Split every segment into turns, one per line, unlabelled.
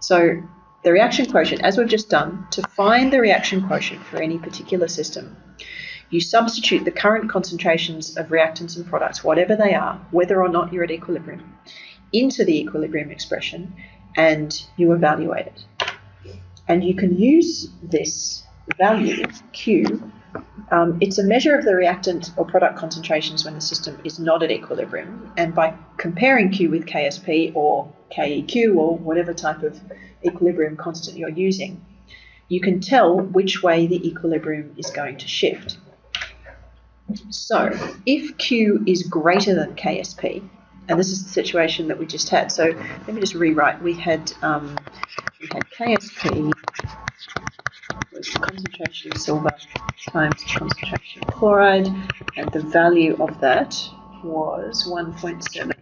So the reaction quotient, as we've just done, to find the reaction quotient for any particular system, you substitute the current concentrations of reactants and products, whatever they are, whether or not you're at equilibrium, into the equilibrium expression and you evaluate it. And you can use this value, Q, um, it's a measure of the reactant or product concentrations when the system is not at equilibrium. And by comparing Q with KSP or KEQ or whatever type of equilibrium constant you're using, you can tell which way the equilibrium is going to shift. So if Q is greater than KSP, and this is the situation that we just had. So let me just rewrite. We had um, we had KSP concentration of silver times concentration of chloride, and the value of that was 1.7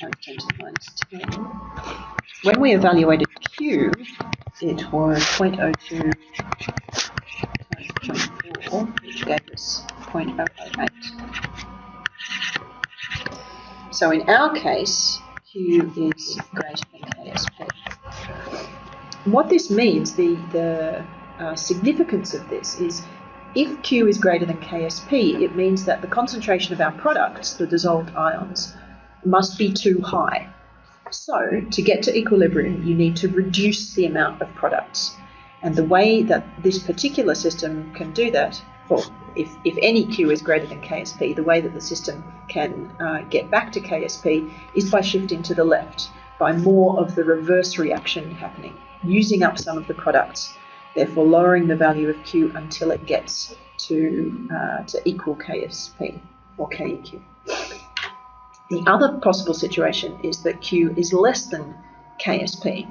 times 10 to the minus 10. When we evaluated Q, it was 0.02 times 0.4, which gave us 0.008. So in our case, Q is greater than KSP. What this means, the, the uh, significance of this is if Q is greater than KSP, it means that the concentration of our products, the dissolved ions, must be too high. So, to get to equilibrium, you need to reduce the amount of products. And the way that this particular system can do that, or if, if any Q is greater than KSP, the way that the system can uh, get back to KSP is by shifting to the left, by more of the reverse reaction happening, using up some of the products, therefore lowering the value of Q until it gets to, uh, to equal KSP or KEQ. The other possible situation is that Q is less than KSP.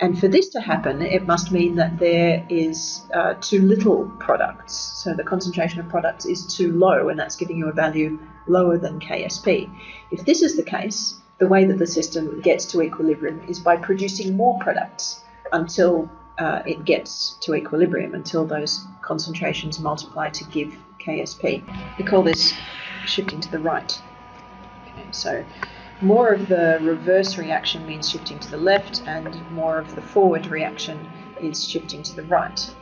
And for this to happen, it must mean that there is uh, too little products. So the concentration of products is too low, and that's giving you a value lower than KSP. If this is the case, the way that the system gets to equilibrium is by producing more products until uh, it gets to equilibrium, until those concentrations multiply to give KSP. We call this shifting to the right. Okay, so more of the reverse reaction means shifting to the left, and more of the forward reaction is shifting to the right.